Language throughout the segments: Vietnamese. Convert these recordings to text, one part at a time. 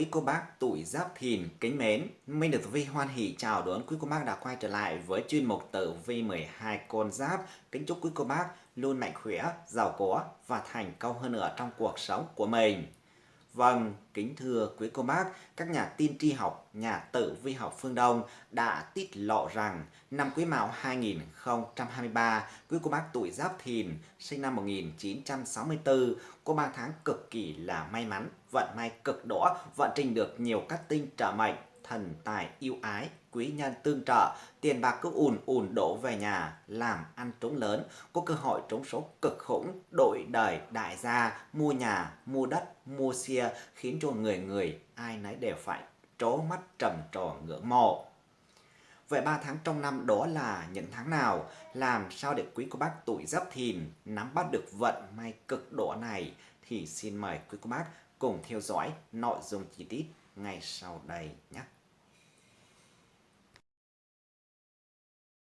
Quý cô bác tuổi giáp thìn kính mến, Minh được Vi hoan hỷ chào đón quý cô bác đã quay trở lại với chuyên mục tử vi 12 con giáp. Kính chúc quý cô bác luôn mạnh khỏe, giàu có và thành công hơn nữa trong cuộc sống của mình. Vâng, kính thưa quý cô bác, các nhà tiên tri học, nhà tử vi học phương Đông đã tiết lộ rằng năm Quý Mão 2023, quý cô bác tuổi Giáp Thìn, sinh năm 1964, có 3 tháng cực kỳ là may mắn, vận may cực đỏ, vận trình được nhiều các tinh trở mệnh, thần tài yêu ái, quý nhân tương trợ, tiền bạc cứ ùn ùn đổ về nhà, làm ăn trúng lớn, có cơ hội trúng số cực khủng, đổi đời đại gia, mua nhà, mua đất, mua xe, khiến cho người người ai nấy đều phải trố mắt trầm trồ ngưỡng mộ. Vậy 3 tháng trong năm đó là những tháng nào? Làm sao để quý cô bác tuổi giáp thìn nắm bắt được vận may cực độ này? Thì xin mời quý cô bác cùng theo dõi nội dung chi tiết ngay sau đây nhé.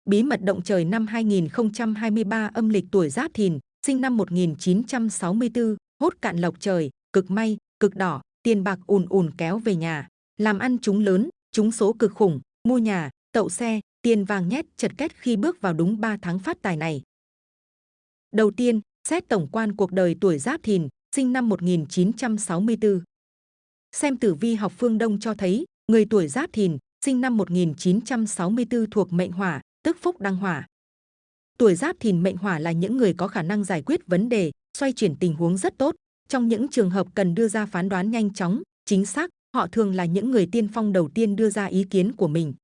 Bí mật động trời năm 2023 âm lịch tuổi Giáp Thìn, sinh năm 1964, hốt cạn lộc trời, cực may, cực đỏ, tiền bạc ùn ùn kéo về nhà, làm ăn chúng lớn, chúng số cực khủng, mua nhà, tậu xe, tiền vàng nhét chật két khi bước vào đúng 3 tháng phát tài này. Đầu tiên, xét tổng quan cuộc đời tuổi Giáp Thìn, sinh năm 1964. Xem tử vi học phương Đông cho thấy, người tuổi Giáp Thìn, sinh năm 1964 thuộc mệnh hỏa, tức phúc đăng hỏa. Tuổi Giáp Thìn mệnh hỏa là những người có khả năng giải quyết vấn đề, xoay chuyển tình huống rất tốt. Trong những trường hợp cần đưa ra phán đoán nhanh chóng, chính xác, họ thường là những người tiên phong đầu tiên đưa ra ý kiến của mình.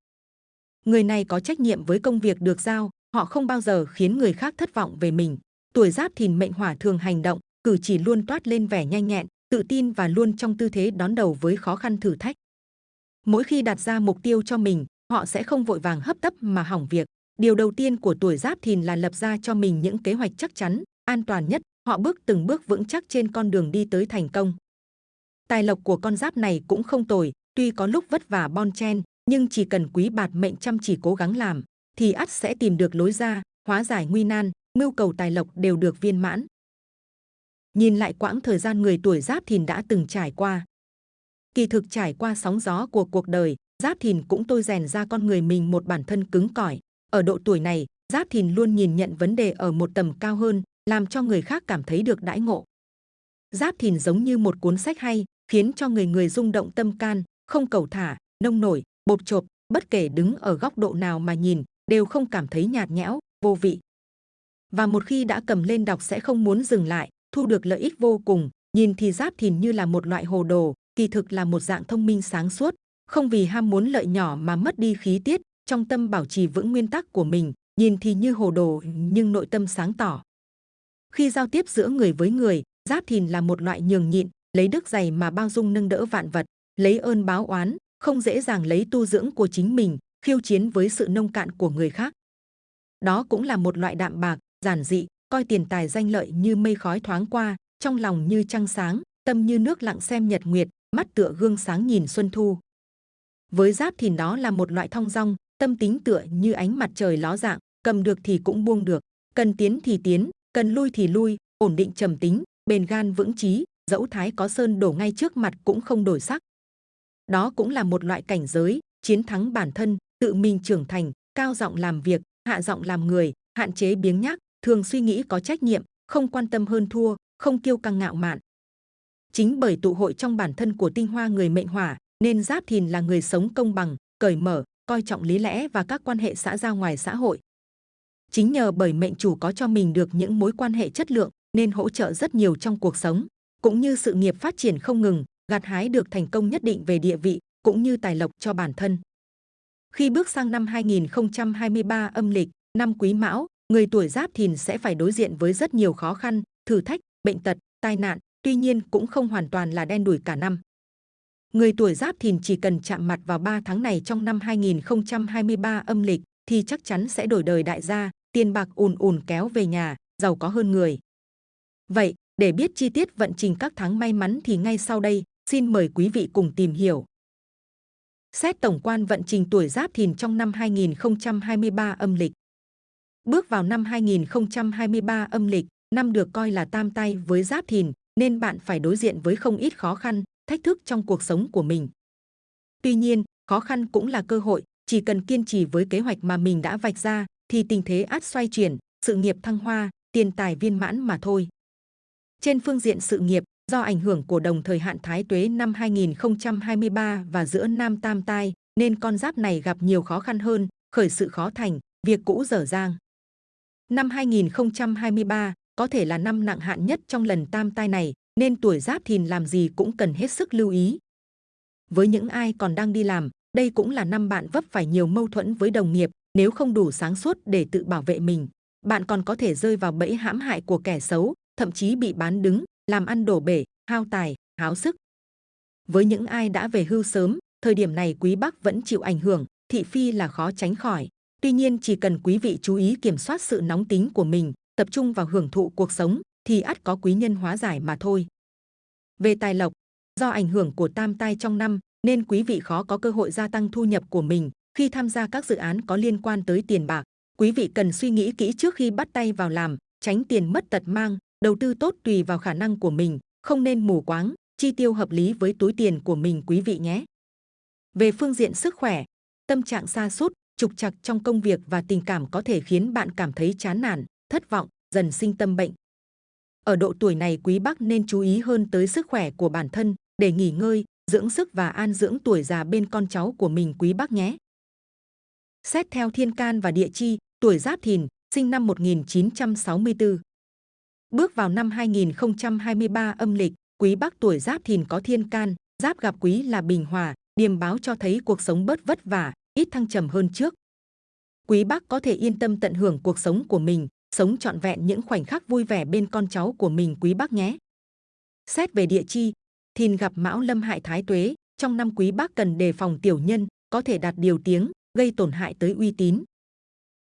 Người này có trách nhiệm với công việc được giao, họ không bao giờ khiến người khác thất vọng về mình. Tuổi Giáp Thìn mệnh hỏa thường hành động, cử chỉ luôn toát lên vẻ nhanh nhẹn, tự tin và luôn trong tư thế đón đầu với khó khăn thử thách. Mỗi khi đặt ra mục tiêu cho mình, họ sẽ không vội vàng hấp tấp mà hỏng việc. Điều đầu tiên của tuổi Giáp Thìn là lập ra cho mình những kế hoạch chắc chắn, an toàn nhất. Họ bước từng bước vững chắc trên con đường đi tới thành công. Tài lộc của con giáp này cũng không tồi, tuy có lúc vất vả bon chen, nhưng chỉ cần quý bạt mệnh chăm chỉ cố gắng làm, thì ắt sẽ tìm được lối ra, hóa giải nguy nan, mưu cầu tài lộc đều được viên mãn. Nhìn lại quãng thời gian người tuổi Giáp Thìn đã từng trải qua. Kỳ thực trải qua sóng gió của cuộc đời, Giáp Thìn cũng tôi rèn ra con người mình một bản thân cứng cỏi. Ở độ tuổi này, Giáp Thìn luôn nhìn nhận vấn đề ở một tầm cao hơn, làm cho người khác cảm thấy được đãi ngộ. Giáp Thìn giống như một cuốn sách hay, khiến cho người người rung động tâm can, không cầu thả, nông nổi, bột chộp, bất kể đứng ở góc độ nào mà nhìn, đều không cảm thấy nhạt nhẽo, vô vị. Và một khi đã cầm lên đọc sẽ không muốn dừng lại, thu được lợi ích vô cùng, nhìn thì Giáp Thìn như là một loại hồ đồ, kỳ thực là một dạng thông minh sáng suốt, không vì ham muốn lợi nhỏ mà mất đi khí tiết, trong tâm bảo trì vững nguyên tắc của mình, nhìn thì như hồ đồ nhưng nội tâm sáng tỏ. Khi giao tiếp giữa người với người, Giáp Thìn là một loại nhường nhịn, lấy đức dày mà bao dung nâng đỡ vạn vật, lấy ơn báo oán, không dễ dàng lấy tu dưỡng của chính mình, khiêu chiến với sự nông cạn của người khác. Đó cũng là một loại đạm bạc, giản dị, coi tiền tài danh lợi như mây khói thoáng qua, trong lòng như trăng sáng, tâm như nước lặng xem nhật nguyệt, mắt tựa gương sáng nhìn xuân thu. Với giáp thì đó là một loại thong dong, tâm tính tựa như ánh mặt trời ló dạng, cầm được thì cũng buông được, cần tiến thì tiến, cần lui thì lui, ổn định trầm tính, bền gan vững chí, dẫu thái có sơn đổ ngay trước mặt cũng không đổi sắc. Đó cũng là một loại cảnh giới, chiến thắng bản thân, tự mình trưởng thành, cao giọng làm việc, hạ giọng làm người, hạn chế biếng nhác, thường suy nghĩ có trách nhiệm, không quan tâm hơn thua, không kiêu căng ngạo mạn. Chính bởi tụ hội trong bản thân của tinh hoa người mệnh hỏa, nên Giáp Thìn là người sống công bằng, cởi mở, coi trọng lý lẽ và các quan hệ xã giao ngoài xã hội. Chính nhờ bởi mệnh chủ có cho mình được những mối quan hệ chất lượng nên hỗ trợ rất nhiều trong cuộc sống, cũng như sự nghiệp phát triển không ngừng, gặt hái được thành công nhất định về địa vị cũng như tài lộc cho bản thân. Khi bước sang năm 2023 âm lịch, năm Quý Mão, người tuổi Giáp Thìn sẽ phải đối diện với rất nhiều khó khăn, thử thách, bệnh tật, tai nạn, tuy nhiên cũng không hoàn toàn là đen đủi cả năm. Người tuổi Giáp Thìn chỉ cần chạm mặt vào 3 tháng này trong năm 2023 âm lịch thì chắc chắn sẽ đổi đời đại gia, tiền bạc ùn ùn kéo về nhà, giàu có hơn người. Vậy, để biết chi tiết vận trình các tháng may mắn thì ngay sau đây, xin mời quý vị cùng tìm hiểu. Xét tổng quan vận trình tuổi Giáp Thìn trong năm 2023 âm lịch. Bước vào năm 2023 âm lịch, năm được coi là tam tay với Giáp Thìn, nên bạn phải đối diện với không ít khó khăn, thách thức trong cuộc sống của mình. Tuy nhiên, khó khăn cũng là cơ hội, chỉ cần kiên trì với kế hoạch mà mình đã vạch ra thì tình thế át xoay chuyển, sự nghiệp thăng hoa, tiền tài viên mãn mà thôi. Trên phương diện sự nghiệp, do ảnh hưởng của đồng thời hạn thái tuế năm 2023 và giữa Nam Tam Tai, nên con giáp này gặp nhiều khó khăn hơn, khởi sự khó thành, việc cũ dở dang. Năm 2023 có thể là năm nặng hạn nhất trong lần tam tai này, nên tuổi giáp thìn làm gì cũng cần hết sức lưu ý. Với những ai còn đang đi làm, đây cũng là năm bạn vấp phải nhiều mâu thuẫn với đồng nghiệp, nếu không đủ sáng suốt để tự bảo vệ mình. Bạn còn có thể rơi vào bẫy hãm hại của kẻ xấu, thậm chí bị bán đứng, làm ăn đổ bể, hao tài, háo sức. Với những ai đã về hưu sớm, thời điểm này quý Bắc vẫn chịu ảnh hưởng, thị phi là khó tránh khỏi. Tuy nhiên chỉ cần quý vị chú ý kiểm soát sự nóng tính của mình, tập trung vào hưởng thụ cuộc sống, thì ắt có quý nhân hóa giải mà thôi. Về tài lộc, do ảnh hưởng của tam tai trong năm, nên quý vị khó có cơ hội gia tăng thu nhập của mình khi tham gia các dự án có liên quan tới tiền bạc. Quý vị cần suy nghĩ kỹ trước khi bắt tay vào làm, tránh tiền mất tật mang, đầu tư tốt tùy vào khả năng của mình, không nên mù quáng, chi tiêu hợp lý với túi tiền của mình quý vị nhé. Về phương diện sức khỏe, tâm trạng sa sút, trục trặc trong công việc và tình cảm có thể khiến bạn cảm thấy chán nản, thất vọng, dần sinh tâm bệnh. Ở độ tuổi này quý bác nên chú ý hơn tới sức khỏe của bản thân để nghỉ ngơi, dưỡng sức và an dưỡng tuổi già bên con cháu của mình quý bác nhé. Xét theo thiên can và địa chi, tuổi giáp thìn, sinh năm 1964. Bước vào năm 2023 âm lịch, quý bác tuổi giáp thìn có thiên can, giáp gặp quý là bình hòa, điềm báo cho thấy cuộc sống bớt vất vả, ít thăng trầm hơn trước. Quý bác có thể yên tâm tận hưởng cuộc sống của mình, sống trọn vẹn những khoảnh khắc vui vẻ bên con cháu của mình quý bác nhé. Xét về địa chi, thìn gặp mão lâm hại thái tuế, trong năm quý bác cần đề phòng tiểu nhân, có thể đạt điều tiếng, gây tổn hại tới uy tín.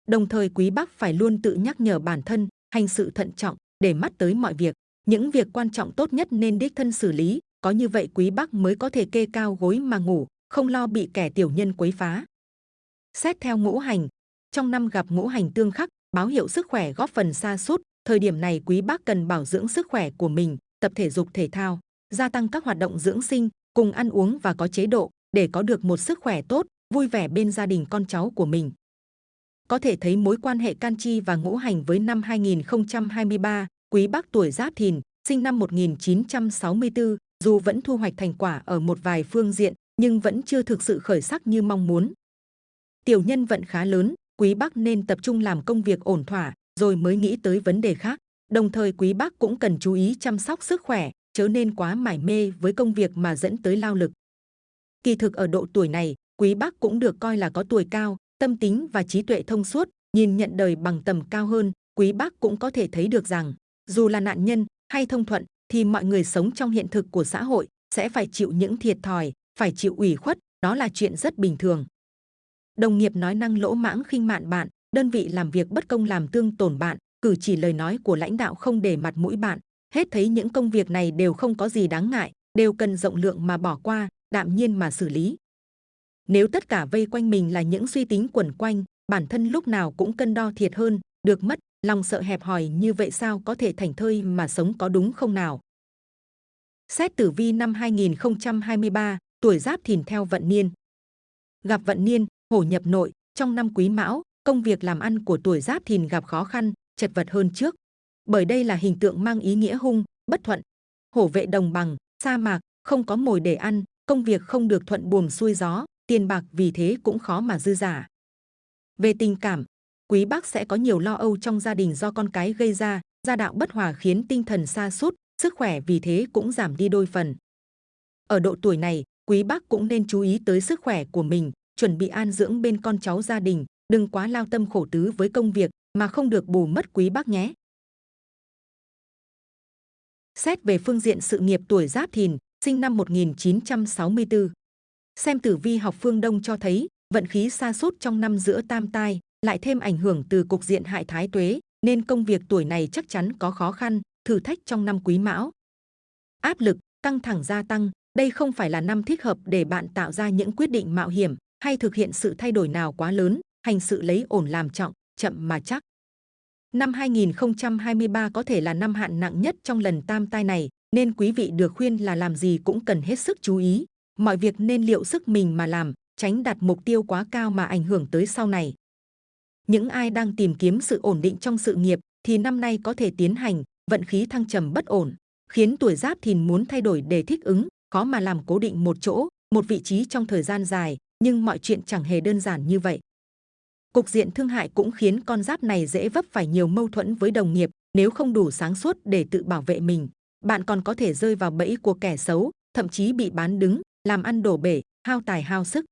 Đồng thời quý bác phải luôn tự nhắc nhở bản thân, hành sự thận trọng, để mắt tới mọi việc. Những việc quan trọng tốt nhất nên đích thân xử lý, có như vậy quý bác mới có thể kê cao gối mà ngủ, không lo bị kẻ tiểu nhân quấy phá. Xét theo ngũ hành, trong năm gặp ngũ hành tương khắc, báo hiệu sức khỏe góp phần xa sút thời điểm này quý bác cần bảo dưỡng sức khỏe của mình tập thể dục thể thao gia tăng các hoạt động dưỡng sinh cùng ăn uống và có chế độ để có được một sức khỏe tốt vui vẻ bên gia đình con cháu của mình. Có thể thấy mối quan hệ can chi và ngũ hành với năm 2023 quý bác tuổi giáp thìn sinh năm 1964 dù vẫn thu hoạch thành quả ở một vài phương diện nhưng vẫn chưa thực sự khởi sắc như mong muốn tiểu nhân vận khá lớn quý bác nên tập trung làm công việc ổn thỏa rồi mới nghĩ tới vấn đề khác. Đồng thời quý bác cũng cần chú ý chăm sóc sức khỏe, chớ nên quá mải mê với công việc mà dẫn tới lao lực. Kỳ thực ở độ tuổi này, quý bác cũng được coi là có tuổi cao, tâm tính và trí tuệ thông suốt, nhìn nhận đời bằng tầm cao hơn, quý bác cũng có thể thấy được rằng, dù là nạn nhân hay thông thuận, thì mọi người sống trong hiện thực của xã hội sẽ phải chịu những thiệt thòi, phải chịu ủy khuất, đó là chuyện rất bình thường đồng nghiệp nói năng lỗ mãng khinh mạn bạn, đơn vị làm việc bất công làm tương tổn bạn, cử chỉ lời nói của lãnh đạo không để mặt mũi bạn. Hết thấy những công việc này đều không có gì đáng ngại, đều cần rộng lượng mà bỏ qua, đạm nhiên mà xử lý. Nếu tất cả vây quanh mình là những suy tính quẩn quanh, bản thân lúc nào cũng cân đo thiệt hơn, được mất, lòng sợ hẹp hòi như vậy sao có thể thành thơi mà sống có đúng không nào? Xét tử vi năm 2023, tuổi giáp thìn theo vận niên. Gặp vận niên, hổ nhập nội, trong năm quý mão, công việc làm ăn của tuổi giáp thìn gặp khó khăn, chật vật hơn trước. Bởi đây là hình tượng mang ý nghĩa hung, bất thuận. Hổ vệ đồng bằng, sa mạc, không có mồi để ăn, công việc không được thuận buồm xuôi gió, tiền bạc vì thế cũng khó mà dư giả. Về tình cảm, quý bác sẽ có nhiều lo âu trong gia đình do con cái gây ra, gia đạo bất hòa khiến tinh thần sa sút, sức khỏe vì thế cũng giảm đi đôi phần. Ở độ tuổi này, quý bác cũng nên chú ý tới sức khỏe của mình, chuẩn bị an dưỡng bên con cháu gia đình, đừng quá lao tâm khổ tứ với công việc mà không được bù mất quý bác nhé. Xét về phương diện sự nghiệp tuổi Giáp Thìn, sinh năm 1964. Xem tử vi học phương Đông cho thấy, vận khí xa sút trong năm giữa tam tai, lại thêm ảnh hưởng từ cục diện hại thái tuế, nên công việc tuổi này chắc chắn có khó khăn, thử thách trong năm quý mão. Áp lực, căng thẳng gia tăng, đây không phải là năm thích hợp để bạn tạo ra những quyết định mạo hiểm, hay thực hiện sự thay đổi nào quá lớn, hành sự lấy ổn làm trọng, chậm mà chắc. Năm 2023 có thể là năm hạn nặng nhất trong lần tam tai này, nên quý vị được khuyên là làm gì cũng cần hết sức chú ý. Mọi việc nên liệu sức mình mà làm, tránh đặt mục tiêu quá cao mà ảnh hưởng tới sau này. Những ai đang tìm kiếm sự ổn định trong sự nghiệp thì năm nay có thể tiến hành, vận khí thăng trầm bất ổn, khiến tuổi giáp thìn muốn thay đổi để thích ứng, khó mà làm cố định một chỗ, một vị trí trong thời gian dài, nhưng mọi chuyện chẳng hề đơn giản như vậy. Cục diện thương hại cũng khiến con giáp này dễ vấp phải nhiều mâu thuẫn với đồng nghiệp nếu không đủ sáng suốt để tự bảo vệ mình. Bạn còn có thể rơi vào bẫy của kẻ xấu, thậm chí bị bán đứng, làm ăn đổ bể, hao tài hao sức.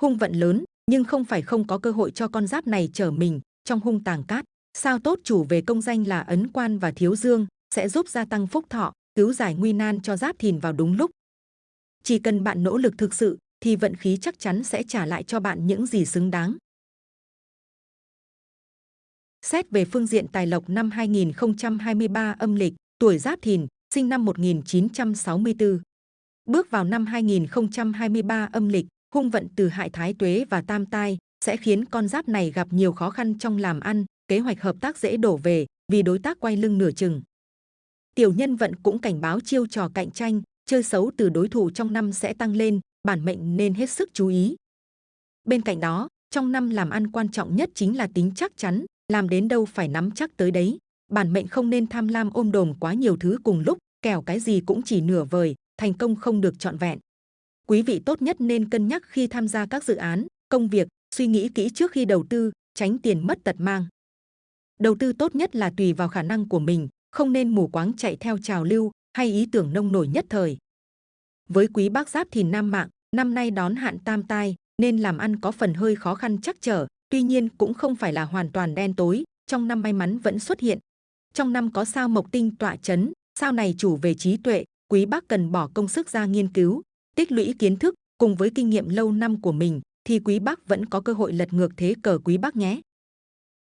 Hung vận lớn, nhưng không phải không có cơ hội cho con giáp này trở mình trong hung tàng cát. Sao tốt chủ về công danh là ấn quan và thiếu dương sẽ giúp gia tăng phúc thọ, cứu giải nguy nan cho giáp thìn vào đúng lúc. Chỉ cần bạn nỗ lực thực sự thì vận khí chắc chắn sẽ trả lại cho bạn những gì xứng đáng. Xét về phương diện tài lộc năm 2023 âm lịch, tuổi Giáp Thìn, sinh năm 1964. Bước vào năm 2023 âm lịch, hung vận từ hại thái tuế và tam tai sẽ khiến con giáp này gặp nhiều khó khăn trong làm ăn, kế hoạch hợp tác dễ đổ về vì đối tác quay lưng nửa chừng. Tiểu nhân vận cũng cảnh báo chiêu trò cạnh tranh, chơi xấu từ đối thủ trong năm sẽ tăng lên, bản mệnh nên hết sức chú ý. Bên cạnh đó, trong năm làm ăn quan trọng nhất chính là tính chắc chắn, làm đến đâu phải nắm chắc tới đấy. Bản mệnh không nên tham lam ôm đồm quá nhiều thứ cùng lúc, kẻo cái gì cũng chỉ nửa vời, thành công không được trọn vẹn. Quý vị tốt nhất nên cân nhắc khi tham gia các dự án, công việc, suy nghĩ kỹ trước khi đầu tư, tránh tiền mất tật mang. Đầu tư tốt nhất là tùy vào khả năng của mình, không nên mù quáng chạy theo trào lưu hay ý tưởng nông nổi nhất thời. Với quý bác giáp thì nam mạng, năm nay đón hạn tam tai, nên làm ăn có phần hơi khó khăn chắc trở, tuy nhiên cũng không phải là hoàn toàn đen tối, trong năm may mắn vẫn xuất hiện. Trong năm có sao mộc tinh tọa chấn, sao này chủ về trí tuệ, quý bác cần bỏ công sức ra nghiên cứu, tích lũy kiến thức cùng với kinh nghiệm lâu năm của mình thì quý bác vẫn có cơ hội lật ngược thế cờ quý bác nhé.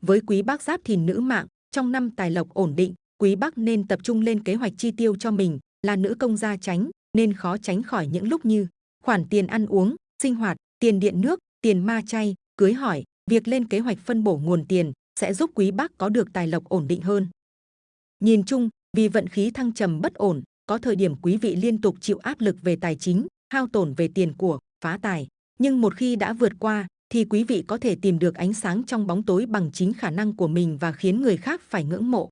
Với quý bác giáp thìn nữ mạng, trong năm tài lộc ổn định, quý bác nên tập trung lên kế hoạch chi tiêu cho mình, là nữ công gia tránh, nên khó tránh khỏi những lúc như khoản tiền ăn uống, sinh hoạt, tiền điện nước, tiền ma chay, cưới hỏi, việc lên kế hoạch phân bổ nguồn tiền sẽ giúp quý bác có được tài lộc ổn định hơn. Nhìn chung, vì vận khí thăng trầm bất ổn, có thời điểm quý vị liên tục chịu áp lực về tài chính, hao tổn về tiền của, phá tài. Nhưng một khi đã vượt qua, thì quý vị có thể tìm được ánh sáng trong bóng tối bằng chính khả năng của mình và khiến người khác phải ngưỡng mộ.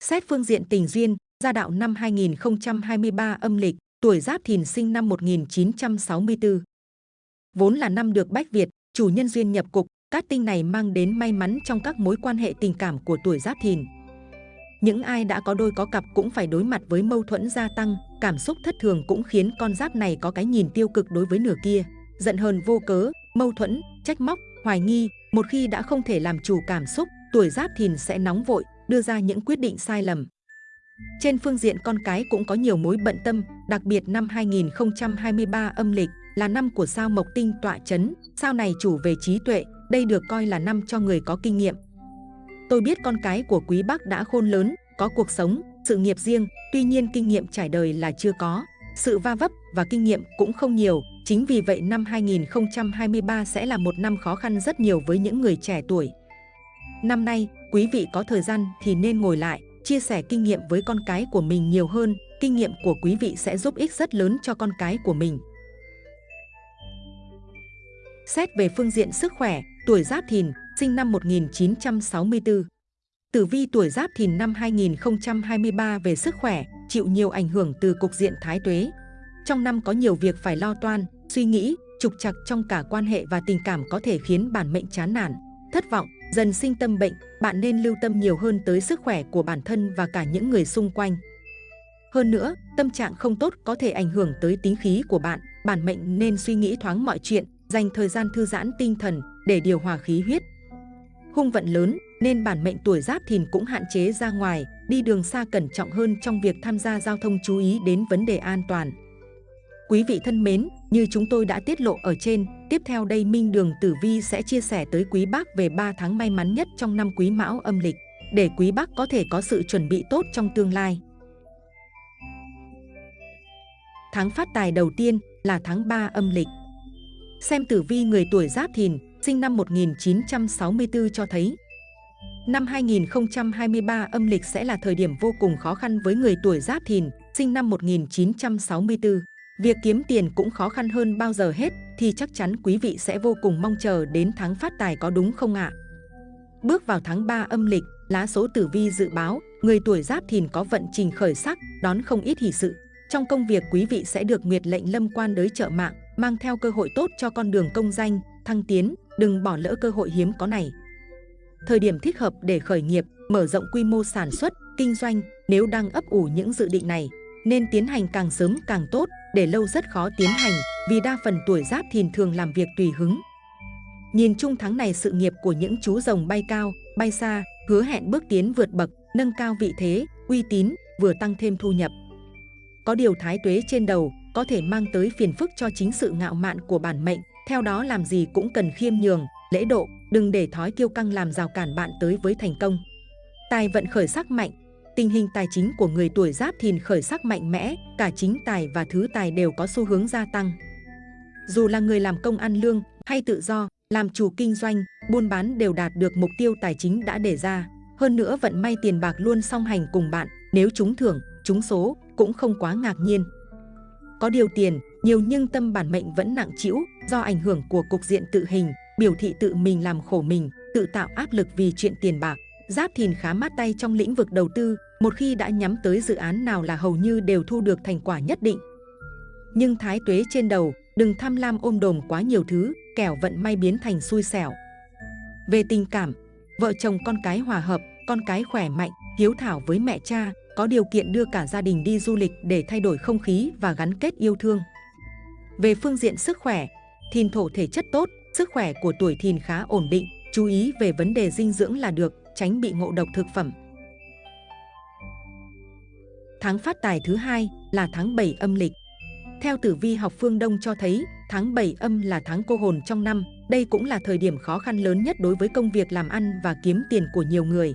Xét phương diện tình duyên, gia đạo năm 2023 âm lịch, tuổi Giáp Thìn sinh năm 1964. Vốn là năm được Bách Việt, chủ nhân duyên nhập cục, Các tinh này mang đến may mắn trong các mối quan hệ tình cảm của tuổi Giáp Thìn. Những ai đã có đôi có cặp cũng phải đối mặt với mâu thuẫn gia tăng, cảm xúc thất thường cũng khiến con giáp này có cái nhìn tiêu cực đối với nửa kia, giận hờn vô cớ, mâu thuẫn, trách móc, hoài nghi, một khi đã không thể làm chủ cảm xúc, tuổi giáp thìn sẽ nóng vội, đưa ra những quyết định sai lầm. Trên phương diện con cái cũng có nhiều mối bận tâm, đặc biệt năm 2023 âm lịch là năm của sao mộc tinh tọa chấn, sao này chủ về trí tuệ, đây được coi là năm cho người có kinh nghiệm. Tôi biết con cái của quý bác đã khôn lớn, có cuộc sống, sự nghiệp riêng, tuy nhiên kinh nghiệm trải đời là chưa có. Sự va vấp và kinh nghiệm cũng không nhiều, chính vì vậy năm 2023 sẽ là một năm khó khăn rất nhiều với những người trẻ tuổi. Năm nay, quý vị có thời gian thì nên ngồi lại, chia sẻ kinh nghiệm với con cái của mình nhiều hơn, kinh nghiệm của quý vị sẽ giúp ích rất lớn cho con cái của mình. Xét về phương diện sức khỏe, tuổi Giáp Thìn, sinh năm 1964. Tử vi tuổi Giáp Thìn năm 2023 về sức khỏe, chịu nhiều ảnh hưởng từ cục diện thái tuế. Trong năm có nhiều việc phải lo toan, suy nghĩ, trục trặc trong cả quan hệ và tình cảm có thể khiến bản mệnh chán nản, thất vọng, dần sinh tâm bệnh, bạn nên lưu tâm nhiều hơn tới sức khỏe của bản thân và cả những người xung quanh. Hơn nữa, tâm trạng không tốt có thể ảnh hưởng tới tính khí của bạn, bản mệnh nên suy nghĩ thoáng mọi chuyện, dành thời gian thư giãn tinh thần để điều hòa khí huyết. Hung vận lớn nên bản mệnh tuổi giáp thìn cũng hạn chế ra ngoài, đi đường xa cẩn trọng hơn trong việc tham gia giao thông chú ý đến vấn đề an toàn. Quý vị thân mến, như chúng tôi đã tiết lộ ở trên, tiếp theo đây Minh Đường Tử Vi sẽ chia sẻ tới quý bác về 3 tháng may mắn nhất trong năm quý mão âm lịch, để quý bác có thể có sự chuẩn bị tốt trong tương lai. Tháng phát tài đầu tiên là tháng 3 âm lịch. Xem tử vi người tuổi giáp thìn, sinh năm 1964 cho thấy Năm 2023 âm lịch sẽ là thời điểm vô cùng khó khăn với người tuổi Giáp Thìn, sinh năm 1964. Việc kiếm tiền cũng khó khăn hơn bao giờ hết thì chắc chắn quý vị sẽ vô cùng mong chờ đến tháng phát tài có đúng không ạ? Bước vào tháng 3 âm lịch, lá số tử vi dự báo, người tuổi Giáp Thìn có vận trình khởi sắc, đón không ít hỷ sự. Trong công việc quý vị sẽ được nguyệt lệnh lâm quan đới trợ mạng, mang theo cơ hội tốt cho con đường công danh, thăng tiến, đừng bỏ lỡ cơ hội hiếm có này. Thời điểm thích hợp để khởi nghiệp, mở rộng quy mô sản xuất, kinh doanh, nếu đang ấp ủ những dự định này, nên tiến hành càng sớm càng tốt, để lâu rất khó tiến hành, vì đa phần tuổi giáp thìn thường làm việc tùy hứng. Nhìn chung tháng này sự nghiệp của những chú rồng bay cao, bay xa, hứa hẹn bước tiến vượt bậc, nâng cao vị thế, uy tín, vừa tăng thêm thu nhập. Có điều thái tuế trên đầu có thể mang tới phiền phức cho chính sự ngạo mạn của bản mệnh, theo đó làm gì cũng cần khiêm nhường, lễ độ, đừng để thói kiêu căng làm rào cản bạn tới với thành công. Tài vận khởi sắc mạnh, tình hình tài chính của người tuổi giáp thìn khởi sắc mạnh mẽ, cả chính tài và thứ tài đều có xu hướng gia tăng. Dù là người làm công ăn lương hay tự do, làm chủ kinh doanh, buôn bán đều đạt được mục tiêu tài chính đã đề ra. Hơn nữa vận may tiền bạc luôn song hành cùng bạn, nếu trúng thưởng, trúng số cũng không quá ngạc nhiên. Có điều tiền, nhiều nhưng tâm bản mệnh vẫn nặng trĩu do ảnh hưởng của cục diện tự hình, biểu thị tự mình làm khổ mình, tự tạo áp lực vì chuyện tiền bạc. Giáp Thìn khá mát tay trong lĩnh vực đầu tư, một khi đã nhắm tới dự án nào là hầu như đều thu được thành quả nhất định. Nhưng thái tuế trên đầu, đừng tham lam ôm đồm quá nhiều thứ, kẻo vận may biến thành xui xẻo. Về tình cảm, vợ chồng con cái hòa hợp, con cái khỏe mạnh, hiếu thảo với mẹ cha, có điều kiện đưa cả gia đình đi du lịch để thay đổi không khí và gắn kết yêu thương. Về phương diện sức khỏe, thìn thổ thể chất tốt, sức khỏe của tuổi thìn khá ổn định, chú ý về vấn đề dinh dưỡng là được, tránh bị ngộ độc thực phẩm. Tháng phát tài thứ hai là tháng 7 âm lịch. Theo tử vi học phương Đông cho thấy, tháng 7 âm là tháng cô hồn trong năm, đây cũng là thời điểm khó khăn lớn nhất đối với công việc làm ăn và kiếm tiền của nhiều người.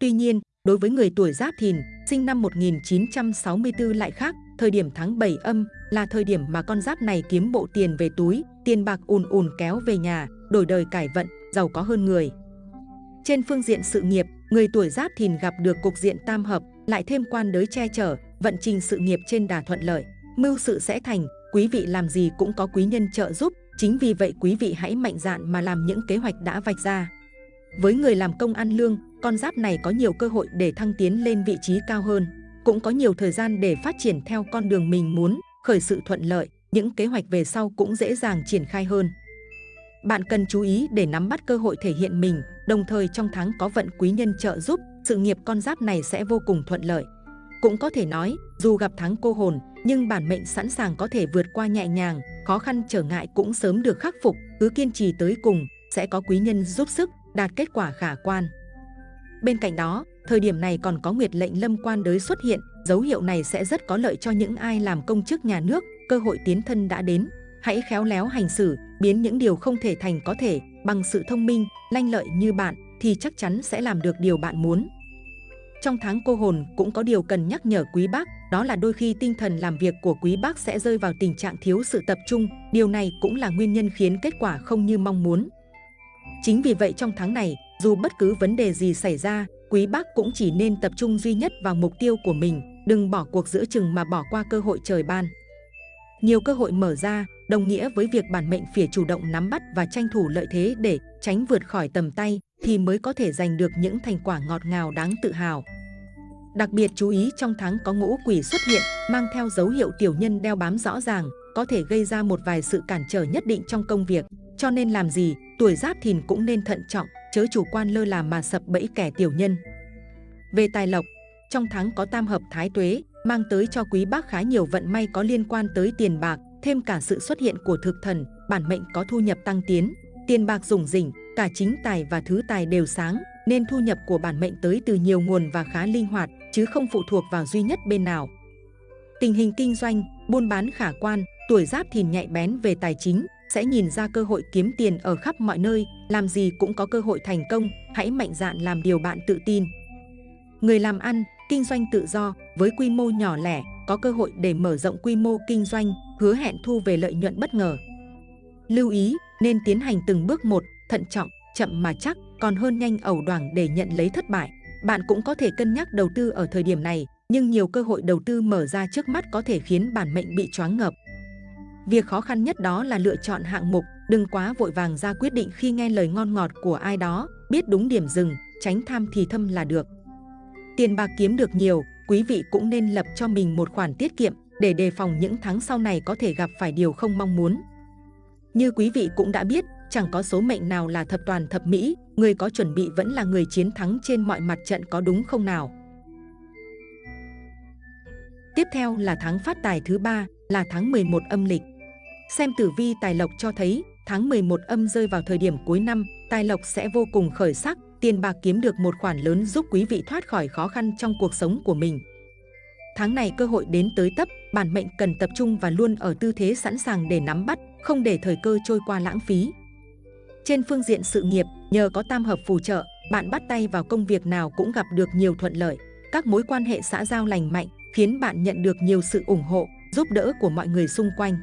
Tuy nhiên, đối với người tuổi Giáp Thìn, sinh năm 1964 lại khác, thời điểm tháng 7 âm là thời điểm mà con giáp này kiếm bộ tiền về túi, tiền bạc ùn ùn kéo về nhà, đổi đời cải vận, giàu có hơn người. Trên phương diện sự nghiệp, người tuổi Giáp Thìn gặp được cục diện tam hợp, lại thêm quan đới che chở, vận trình sự nghiệp trên đà thuận lợi, mưu sự sẽ thành, quý vị làm gì cũng có quý nhân trợ giúp, chính vì vậy quý vị hãy mạnh dạn mà làm những kế hoạch đã vạch ra. Với người làm công ăn lương, con giáp này có nhiều cơ hội để thăng tiến lên vị trí cao hơn, cũng có nhiều thời gian để phát triển theo con đường mình muốn, khởi sự thuận lợi, những kế hoạch về sau cũng dễ dàng triển khai hơn. Bạn cần chú ý để nắm bắt cơ hội thể hiện mình, đồng thời trong tháng có vận quý nhân trợ giúp, sự nghiệp con giáp này sẽ vô cùng thuận lợi. Cũng có thể nói, dù gặp tháng cô hồn, nhưng bản mệnh sẵn sàng có thể vượt qua nhẹ nhàng, khó khăn trở ngại cũng sớm được khắc phục, cứ kiên trì tới cùng, sẽ có quý nhân giúp sức, đạt kết quả khả quan. Bên cạnh đó, thời điểm này còn có nguyệt lệnh lâm quan đới xuất hiện, dấu hiệu này sẽ rất có lợi cho những ai làm công chức nhà nước, cơ hội tiến thân đã đến. Hãy khéo léo hành xử, biến những điều không thể thành có thể, bằng sự thông minh, lanh lợi như bạn, thì chắc chắn sẽ làm được điều bạn muốn. Trong tháng cô hồn cũng có điều cần nhắc nhở quý bác, đó là đôi khi tinh thần làm việc của quý bác sẽ rơi vào tình trạng thiếu sự tập trung, điều này cũng là nguyên nhân khiến kết quả không như mong muốn. Chính vì vậy trong tháng này, dù bất cứ vấn đề gì xảy ra, quý bác cũng chỉ nên tập trung duy nhất vào mục tiêu của mình, đừng bỏ cuộc giữa chừng mà bỏ qua cơ hội trời ban. Nhiều cơ hội mở ra, đồng nghĩa với việc bản mệnh phải chủ động nắm bắt và tranh thủ lợi thế để tránh vượt khỏi tầm tay thì mới có thể giành được những thành quả ngọt ngào đáng tự hào. Đặc biệt chú ý trong tháng có ngũ quỷ xuất hiện, mang theo dấu hiệu tiểu nhân đeo bám rõ ràng, có thể gây ra một vài sự cản trở nhất định trong công việc. Cho nên làm gì, tuổi giáp thìn cũng nên thận trọng, chớ chủ quan lơ là mà sập bẫy kẻ tiểu nhân. Về tài lộc, trong tháng có tam hợp thái tuế, mang tới cho quý bác khá nhiều vận may có liên quan tới tiền bạc, thêm cả sự xuất hiện của thực thần, bản mệnh có thu nhập tăng tiến, tiền bạc rủng rỉnh, cả chính tài và thứ tài đều sáng, nên thu nhập của bản mệnh tới từ nhiều nguồn và khá linh hoạt, chứ không phụ thuộc vào duy nhất bên nào. Tình hình kinh doanh, buôn bán khả quan, tuổi giáp thìn nhạy bén về tài chính, sẽ nhìn ra cơ hội kiếm tiền ở khắp mọi nơi, làm gì cũng có cơ hội thành công, hãy mạnh dạn làm điều bạn tự tin. Người làm ăn, kinh doanh tự do, với quy mô nhỏ lẻ, có cơ hội để mở rộng quy mô kinh doanh, hứa hẹn thu về lợi nhuận bất ngờ. Lưu ý, nên tiến hành từng bước một, thận trọng, chậm mà chắc còn hơn nhanh ẩu đoảng để nhận lấy thất bại. Bạn cũng có thể cân nhắc đầu tư ở thời điểm này, nhưng nhiều cơ hội đầu tư mở ra trước mắt có thể khiến bản mệnh bị choáng ngợp. Việc khó khăn nhất đó là lựa chọn hạng mục, đừng quá vội vàng ra quyết định khi nghe lời ngon ngọt của ai đó, biết đúng điểm dừng, tránh tham thì thâm là được. Tiền bạc kiếm được nhiều, quý vị cũng nên lập cho mình một khoản tiết kiệm để đề phòng những tháng sau này có thể gặp phải điều không mong muốn. Như quý vị cũng đã biết, chẳng có số mệnh nào là thập toàn thập mỹ, người có chuẩn bị vẫn là người chiến thắng trên mọi mặt trận có đúng không nào? Tiếp theo là tháng phát tài thứ ba là tháng 11 âm lịch. Xem tử vi tài lộc cho thấy tháng 11 âm rơi vào thời điểm cuối năm, tài lộc sẽ vô cùng khởi sắc, tiền bạc kiếm được một khoản lớn giúp quý vị thoát khỏi khó khăn trong cuộc sống của mình. Tháng này cơ hội đến tới tấp, bản mệnh cần tập trung và luôn ở tư thế sẵn sàng để nắm bắt, không để thời cơ trôi qua lãng phí. Trên phương diện sự nghiệp, nhờ có tam hợp phù trợ, bạn bắt tay vào công việc nào cũng gặp được nhiều thuận lợi. Các mối quan hệ xã giao lành mạnh khiến bạn nhận được nhiều sự ủng hộ, giúp đỡ của mọi người xung quanh.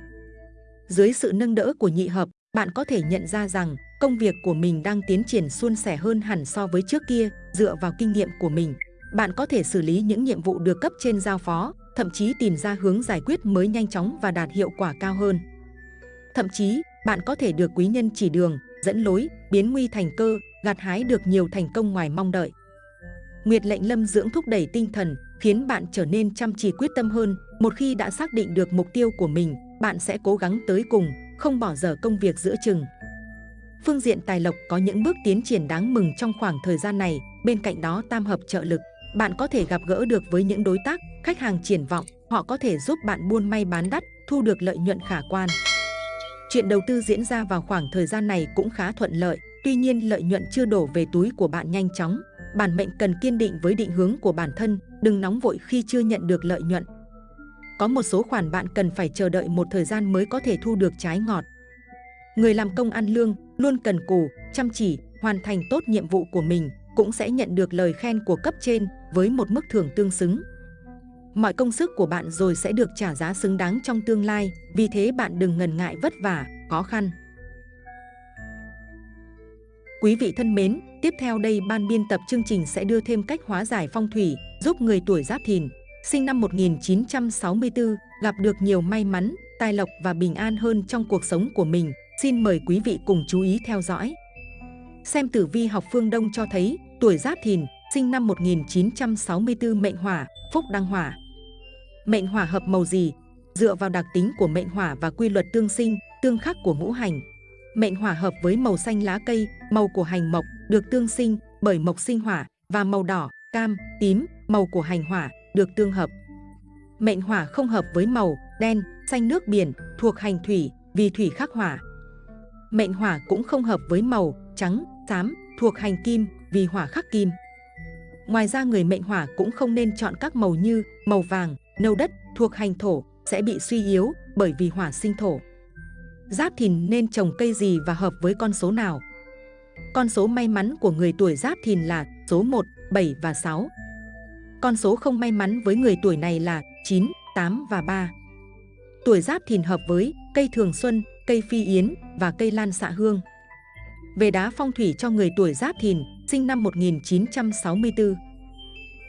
Dưới sự nâng đỡ của nhị hợp, bạn có thể nhận ra rằng công việc của mình đang tiến triển suôn sẻ hơn hẳn so với trước kia, dựa vào kinh nghiệm của mình. Bạn có thể xử lý những nhiệm vụ được cấp trên giao phó, thậm chí tìm ra hướng giải quyết mới nhanh chóng và đạt hiệu quả cao hơn. Thậm chí, bạn có thể được quý nhân chỉ đường, dẫn lối, biến nguy thành cơ, gặt hái được nhiều thành công ngoài mong đợi. Nguyệt lệnh lâm dưỡng thúc đẩy tinh thần, khiến bạn trở nên chăm chỉ quyết tâm hơn. Một khi đã xác định được mục tiêu của mình, bạn sẽ cố gắng tới cùng, không bỏ dở công việc giữa chừng. Phương diện tài lộc có những bước tiến triển đáng mừng trong khoảng thời gian này, bên cạnh đó tam hợp trợ lực. Bạn có thể gặp gỡ được với những đối tác, khách hàng triển vọng, họ có thể giúp bạn buôn may bán đắt, thu được lợi nhuận khả quan. Chuyện đầu tư diễn ra vào khoảng thời gian này cũng khá thuận lợi, tuy nhiên lợi nhuận chưa đổ về túi của bạn nhanh chóng. Bản mệnh cần kiên định với định hướng của bản thân, đừng nóng vội khi chưa nhận được lợi nhuận. Có một số khoản bạn cần phải chờ đợi một thời gian mới có thể thu được trái ngọt. Người làm công ăn lương luôn cần cù, chăm chỉ, hoàn thành tốt nhiệm vụ của mình, cũng sẽ nhận được lời khen của cấp trên với một mức thưởng tương xứng. Mọi công sức của bạn rồi sẽ được trả giá xứng đáng trong tương lai, vì thế bạn đừng ngần ngại vất vả, khó khăn. Quý vị thân mến, tiếp theo đây ban biên tập chương trình sẽ đưa thêm cách hóa giải phong thủy, giúp người tuổi Giáp Thìn, sinh năm 1964, gặp được nhiều may mắn, tài lộc và bình an hơn trong cuộc sống của mình. Xin mời quý vị cùng chú ý theo dõi. Xem tử vi học phương Đông cho thấy, tuổi Giáp Thìn, sinh năm 1964 mệnh hỏa, phúc đăng hỏa. Mệnh hỏa hợp màu gì? Dựa vào đặc tính của mệnh hỏa và quy luật tương sinh, tương khắc của ngũ hành. Mệnh hỏa hợp với màu xanh lá cây, màu của hành mộc, được tương sinh bởi mộc sinh hỏa và màu đỏ, cam, tím, màu của hành hỏa, được tương hợp. Mệnh hỏa không hợp với màu đen, xanh nước biển, thuộc hành thủy, vì thủy khắc hỏa. Mệnh hỏa cũng không hợp với màu trắng, xám, thuộc hành kim, vì hỏa khắc kim. Ngoài ra người mệnh hỏa cũng không nên chọn các màu như màu vàng, nâu đất, thuộc hành thổ, sẽ bị suy yếu bởi vì hỏa sinh thổ. Giáp thìn nên trồng cây gì và hợp với con số nào? Con số may mắn của người tuổi giáp thìn là số 1, 7 và 6. Con số không may mắn với người tuổi này là 9, 8 và 3. Tuổi giáp thìn hợp với cây thường xuân, cây phi yến và cây lan xạ hương. Về đá phong thủy cho người tuổi giáp thìn, sinh năm 1964.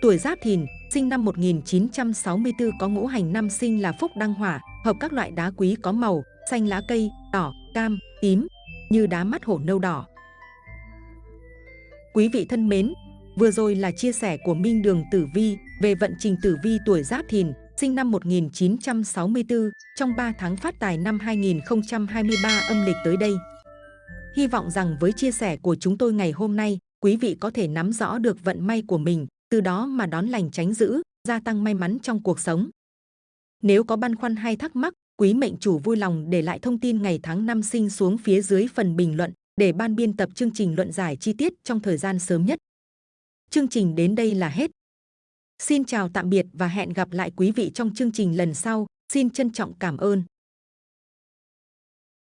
Tuổi giáp thìn, sinh năm 1964 có ngũ hành năm sinh là phúc đăng hỏa, hợp các loại đá quý có màu xanh lá cây, đỏ, cam, tím, như đá mắt hổ nâu đỏ. Quý vị thân mến, vừa rồi là chia sẻ của Minh Đường Tử Vi về vận trình tử vi tuổi Giáp Thìn, sinh năm 1964 trong 3 tháng phát tài năm 2023 âm lịch tới đây. Hy vọng rằng với chia sẻ của chúng tôi ngày hôm nay, quý vị có thể nắm rõ được vận may của mình, từ đó mà đón lành tránh dữ, gia tăng may mắn trong cuộc sống. Nếu có băn khoăn hay thắc mắc, quý mệnh chủ vui lòng để lại thông tin ngày tháng năm sinh xuống phía dưới phần bình luận để ban biên tập chương trình luận giải chi tiết trong thời gian sớm nhất. Chương trình đến đây là hết. Xin chào tạm biệt và hẹn gặp lại quý vị trong chương trình lần sau. Xin trân trọng cảm ơn.